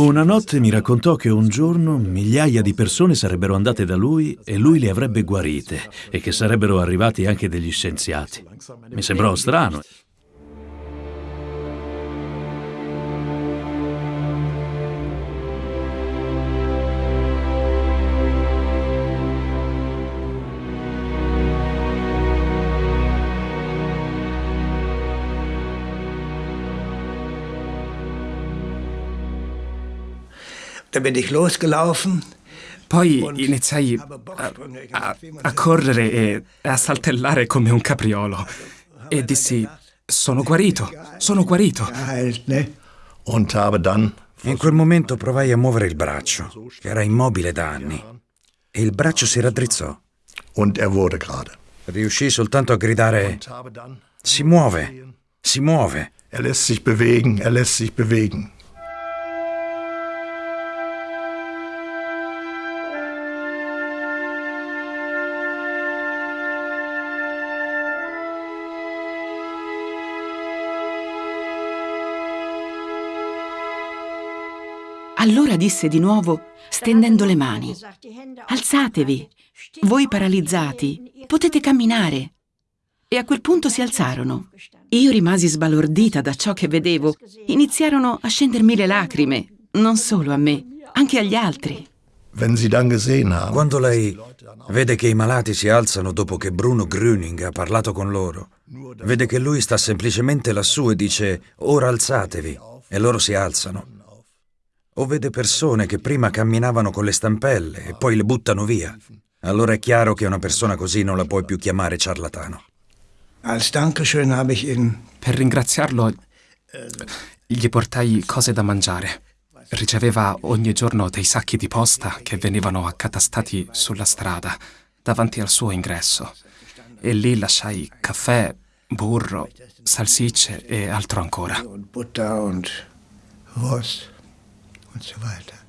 Una notte mi raccontò che un giorno migliaia di persone sarebbero andate da lui e lui le avrebbe guarite e che sarebbero arrivati anche degli scienziati. Mi sembrò strano. Da bin ich losgelaufen. Poi iniziai a, a, a, correre e a saltellare come un capriolo e dissi, sono guarito, sono guarito. In quel momento provai a muovere il braccio, che era immobile da anni, e il braccio si raddrizzò. Riuscì soltanto a gridare, si muove, si muove. Er lässt sich bewegen, er lässt sich bewegen. Allora disse di nuovo, stendendo le mani, alzatevi, voi paralizzati, potete camminare. E a quel punto si alzarono. Io rimasi sbalordita da ciò che vedevo. Iniziarono a scendermi le lacrime, non solo a me, anche agli altri. Quando lei vede che i malati si alzano dopo che Bruno Grüning ha parlato con loro, vede che lui sta semplicemente lassù e dice ora alzatevi e loro si alzano o vede persone che prima camminavano con le stampelle e poi le buttano via. Allora è chiaro che una persona così non la puoi più chiamare ciarlatano. Per ringraziarlo, gli portai cose da mangiare. Riceveva ogni giorno dei sacchi di posta che venivano accatastati sulla strada, davanti al suo ingresso. E lì lasciai caffè, burro, salsicce e altro ancora. Butter und what survived that.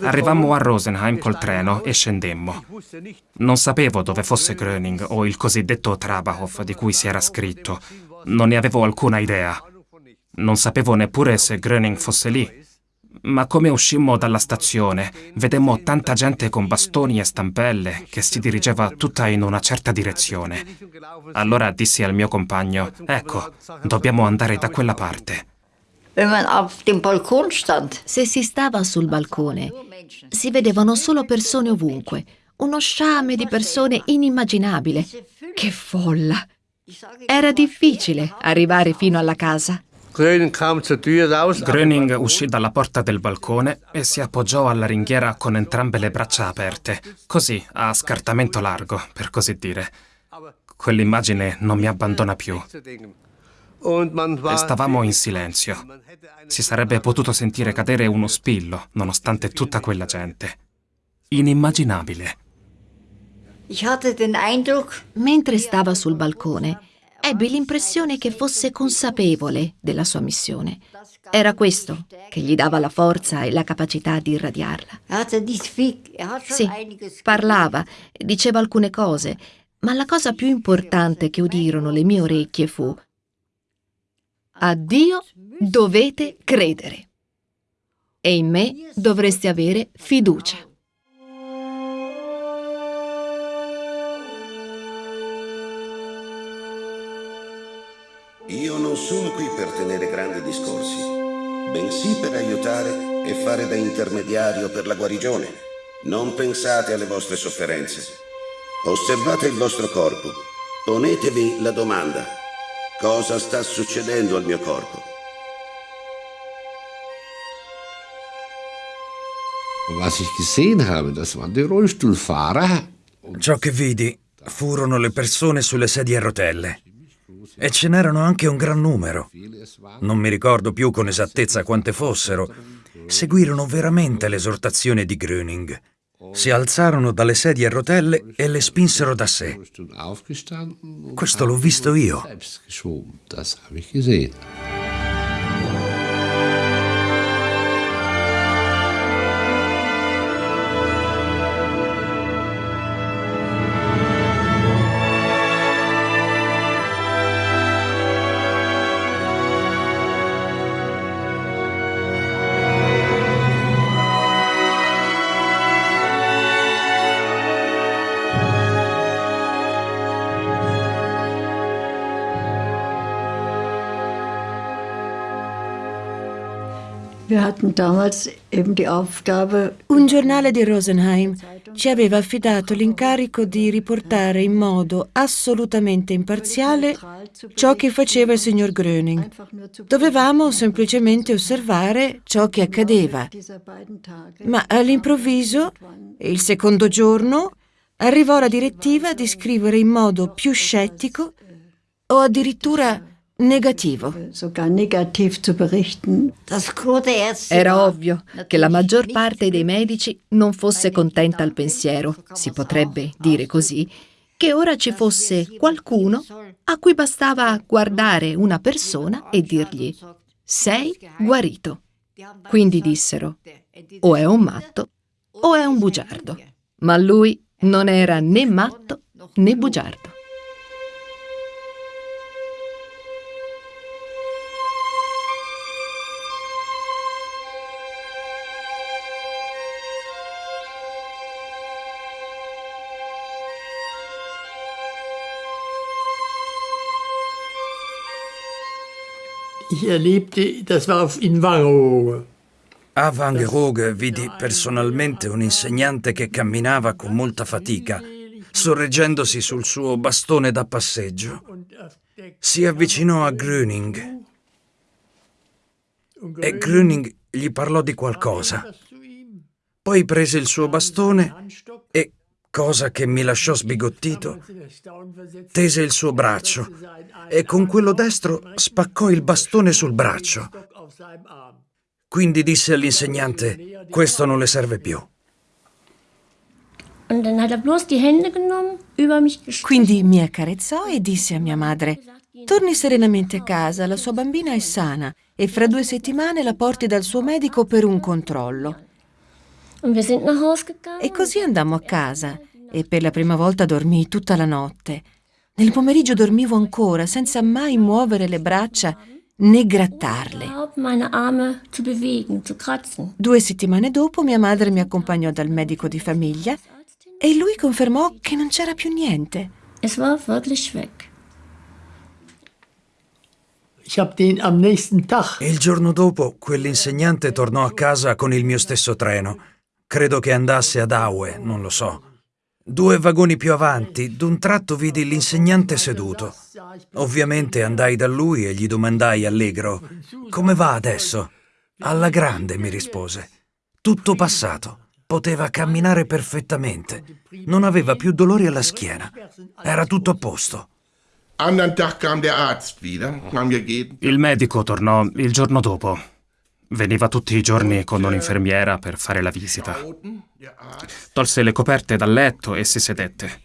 Arrivammo a Rosenheim col treno e scendemmo. Non sapevo dove fosse Gröning o il cosiddetto Trabahof di cui si era scritto. Non ne avevo alcuna idea. Non sapevo neppure se Gröning fosse lì. Ma come uscimmo dalla stazione, vedemmo tanta gente con bastoni e stampelle che si dirigeva tutta in una certa direzione. Allora dissi al mio compagno, ecco, dobbiamo andare da quella parte. Se si stava sul balcone, si vedevano solo persone ovunque, uno sciame di persone inimmaginabile. Che folla! Era difficile arrivare fino alla casa. Gröning uscì dalla porta del balcone e si appoggiò alla ringhiera con entrambe le braccia aperte, così a scartamento largo, per così dire. Quell'immagine non mi abbandona più. E stavamo in silenzio. Si sarebbe potuto sentire cadere uno spillo, nonostante tutta quella gente. Inimmaginabile. Mentre stava sul balcone, ebbe l'impressione che fosse consapevole della sua missione. Era questo che gli dava la forza e la capacità di irradiarla. Sì, parlava, diceva alcune cose, ma la cosa più importante che udirono le mie orecchie fu a Dio dovete credere e in me dovreste avere fiducia. Io non sono qui per tenere grandi discorsi, bensì per aiutare e fare da intermediario per la guarigione. Non pensate alle vostre sofferenze. Osservate il vostro corpo. Ponetevi la domanda Cosa sta succedendo al mio corpo? Ciò che vidi furono le persone sulle sedie a rotelle. E ce n'erano anche un gran numero. Non mi ricordo più con esattezza quante fossero. Seguirono veramente l'esortazione di Gröning. Si alzarono dalle sedie a rotelle e le spinsero da sé. Questo l'ho visto io. Un giornale di Rosenheim ci aveva affidato l'incarico di riportare in modo assolutamente imparziale ciò che faceva il signor Gröning. Dovevamo semplicemente osservare ciò che accadeva. Ma all'improvviso, il secondo giorno, arrivò la direttiva di scrivere in modo più scettico o addirittura negativo. Era ovvio che la maggior parte dei medici non fosse contenta al pensiero, si potrebbe dire così, che ora ci fosse qualcuno a cui bastava guardare una persona e dirgli sei guarito. Quindi dissero o è un matto o è un bugiardo. Ma lui non era né matto né bugiardo. Ich erlebte, das war in Wangerooge. A Wangerooge vidi personalmente un insegnante che camminava con molta fatica, sorreggendosi sul suo bastone da passeggio. Si avvicinò a Gröning e Gröning gli parlò di qualcosa. Poi prese il suo bastone e cosa che mi lasciò sbigottito, tese il suo braccio e con quello destro spaccò il bastone sul braccio. Quindi disse all'insegnante, questo non le serve più. Quindi mi accarezzò e disse a mia madre, torni serenamente a casa, la sua bambina è sana e fra due settimane la porti dal suo medico per un controllo. E così andammo a casa e per la prima volta dormii tutta la notte. Nel pomeriggio dormivo ancora senza mai muovere le braccia né grattarle. Due settimane dopo mia madre mi accompagnò dal medico di famiglia e lui confermò che non c'era più niente. Il giorno dopo quell'insegnante tornò a casa con il mio stesso treno. Credo che andasse ad Aue, non lo so. Due vagoni più avanti, d'un tratto vidi l'insegnante seduto. Ovviamente andai da lui e gli domandai allegro: Come va adesso? Alla grande, mi rispose. Tutto passato. Poteva camminare perfettamente. Non aveva più dolori alla schiena. Era tutto a posto. Il medico tornò il giorno dopo. Veniva tutti i giorni con un'infermiera per fare la visita. Tolse le coperte dal letto e si sedette.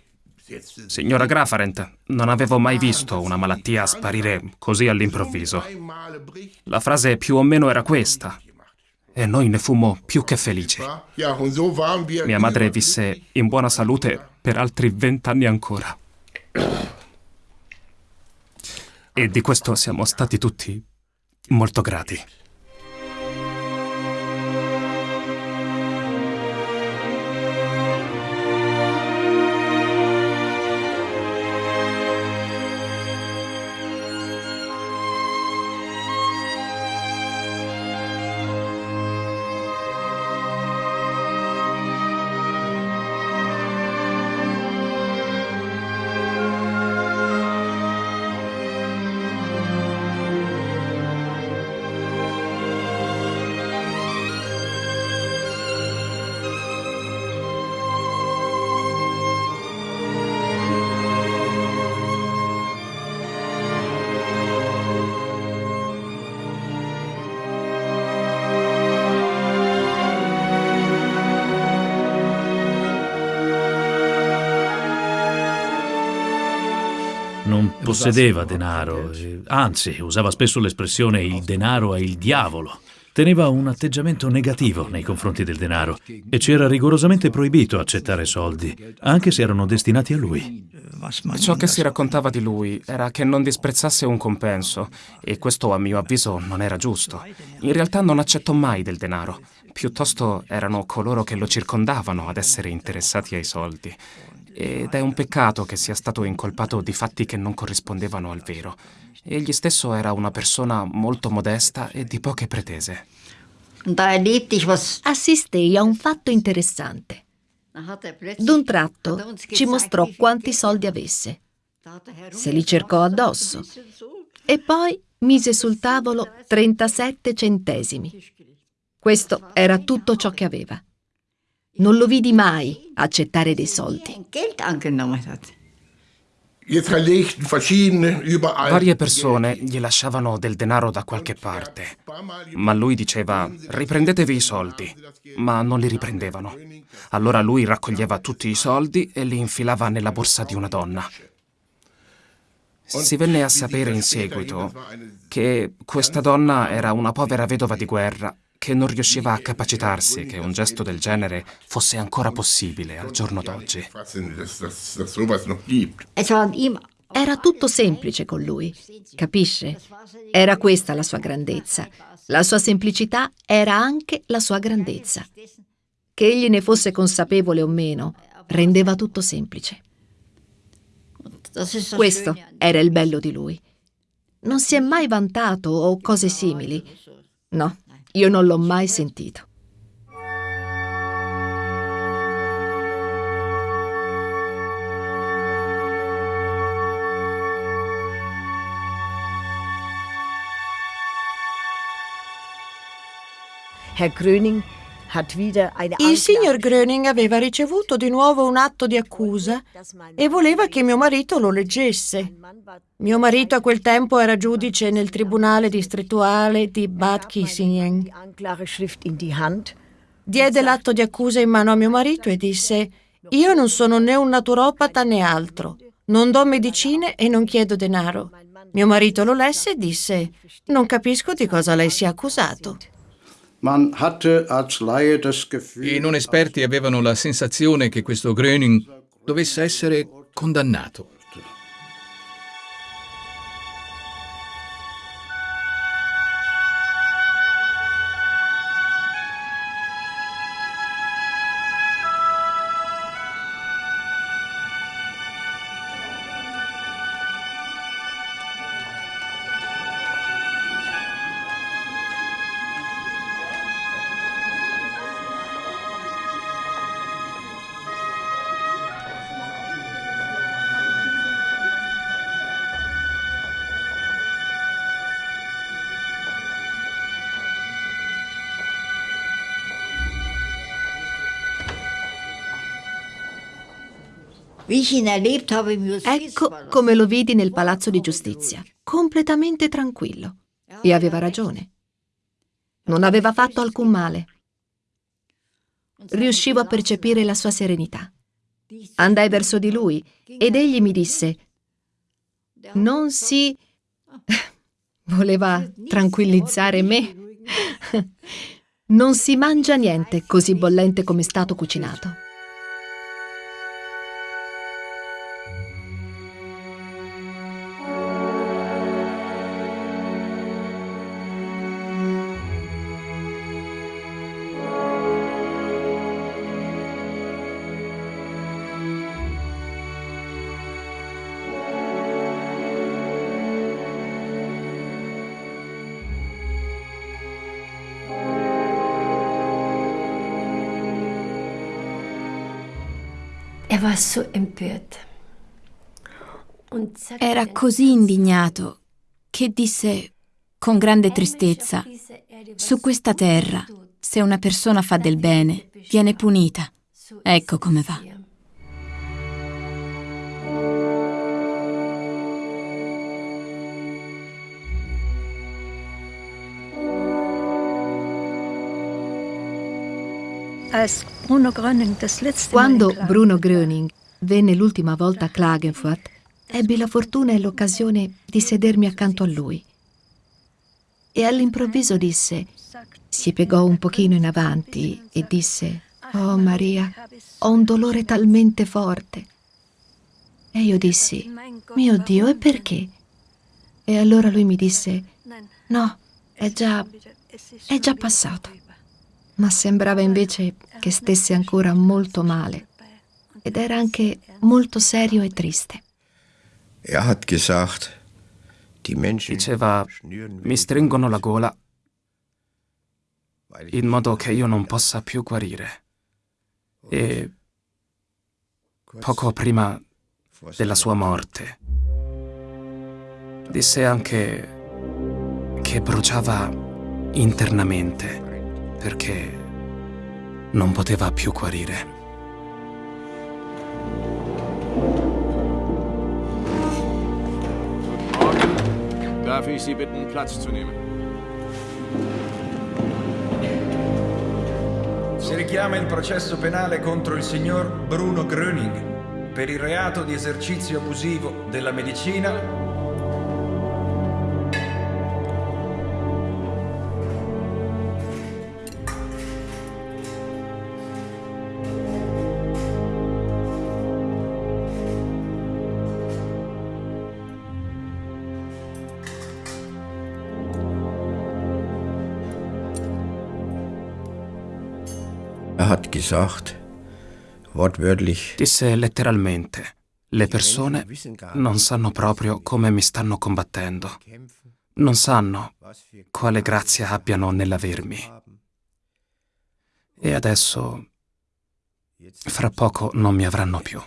Signora Grafarent, non avevo mai visto una malattia sparire così all'improvviso. La frase più o meno era questa. E noi ne fummo più che felici. Mia madre visse in buona salute per altri vent'anni ancora. E di questo siamo stati tutti molto grati. Possedeva denaro, anzi usava spesso l'espressione il denaro è il diavolo. Teneva un atteggiamento negativo nei confronti del denaro e ci era rigorosamente proibito accettare soldi, anche se erano destinati a lui. Ciò che si raccontava di lui era che non disprezzasse un compenso e questo a mio avviso non era giusto. In realtà non accettò mai del denaro, piuttosto erano coloro che lo circondavano ad essere interessati ai soldi. Ed è un peccato che sia stato incolpato di fatti che non corrispondevano al vero. Egli stesso era una persona molto modesta e di poche pretese. Assistei a un fatto interessante. D'un tratto ci mostrò quanti soldi avesse. Se li cercò addosso. E poi mise sul tavolo 37 centesimi. Questo era tutto ciò che aveva. Non lo vidi mai accettare dei soldi. Varie persone gli lasciavano del denaro da qualche parte, ma lui diceva riprendetevi i soldi, ma non li riprendevano. Allora lui raccoglieva tutti i soldi e li infilava nella borsa di una donna. Si venne a sapere in seguito che questa donna era una povera vedova di guerra che non riusciva a capacitarsi che un gesto del genere fosse ancora possibile al giorno d'oggi. Era tutto semplice con lui, capisce? Era questa la sua grandezza. La sua semplicità era anche la sua grandezza. Che egli ne fosse consapevole o meno, rendeva tutto semplice. Questo era il bello di lui. Non si è mai vantato o cose simili. No, io non l'ho mai sentito. Herr Gröning il signor Gröning aveva ricevuto di nuovo un atto di accusa e voleva che mio marito lo leggesse. Mio marito a quel tempo era giudice nel tribunale distrettuale di Bad Kissingen. Diede l'atto di accusa in mano a mio marito e disse io non sono né un naturopata né altro. Non do medicine e non chiedo denaro. Mio marito lo lesse e disse non capisco di cosa lei sia accusato. I non esperti avevano la sensazione che questo Gröning dovesse essere condannato. Ecco come lo vidi nel palazzo di giustizia, completamente tranquillo. E aveva ragione. Non aveva fatto alcun male. Riuscivo a percepire la sua serenità. Andai verso di lui ed egli mi disse, non si... voleva tranquillizzare me. non si mangia niente così bollente come è stato cucinato. Era così indignato che disse con grande tristezza, su questa terra, se una persona fa del bene, viene punita. Ecco come va. Quando Bruno Gröning venne l'ultima volta a Klagenfurt, ebbi la fortuna e l'occasione di sedermi accanto a lui. E all'improvviso disse, si piegò un pochino in avanti e disse, Oh Maria, ho un dolore talmente forte. E io dissi, mio Dio, e perché? E allora lui mi disse, no, è già, è già passato. Ma sembrava invece che stesse ancora molto male ed era anche molto serio e triste. Er Diceva, mi stringono la gola in modo che io non possa più guarire. E poco prima della sua morte disse anche che bruciava internamente perché non poteva più guarire. Darf ich Sie bitten, Platz zu nehmen? Si richiama il processo penale contro il signor Bruno Gröning per il reato di esercizio abusivo della medicina gesagt, wortwörtlich. Disse letteralmente, le persone non sanno proprio come mi stanno combattendo. Non sanno quale grazia abbiano nell'avermi. E adesso, fra poco, non mi avranno più.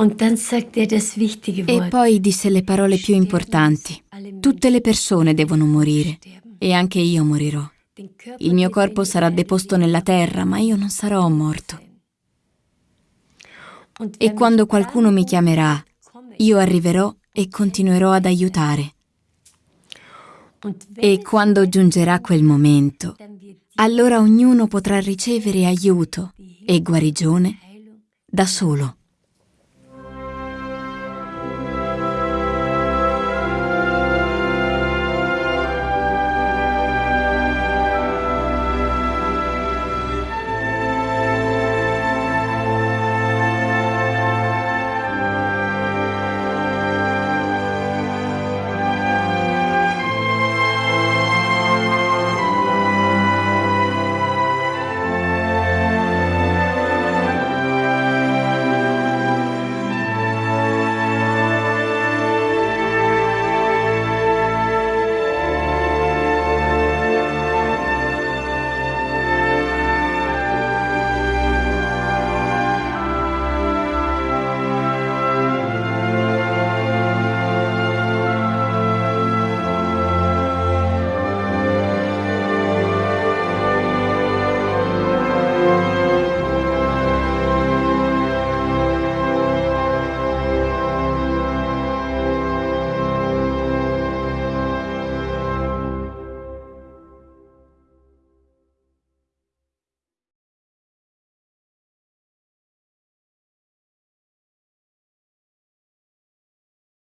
E poi disse le parole più importanti. Tutte le persone devono morire e anche io morirò. Il mio corpo sarà deposto nella terra, ma io non sarò morto. E quando qualcuno mi chiamerà, io arriverò e continuerò ad aiutare. E quando giungerà quel momento, allora ognuno potrà ricevere aiuto e guarigione da solo.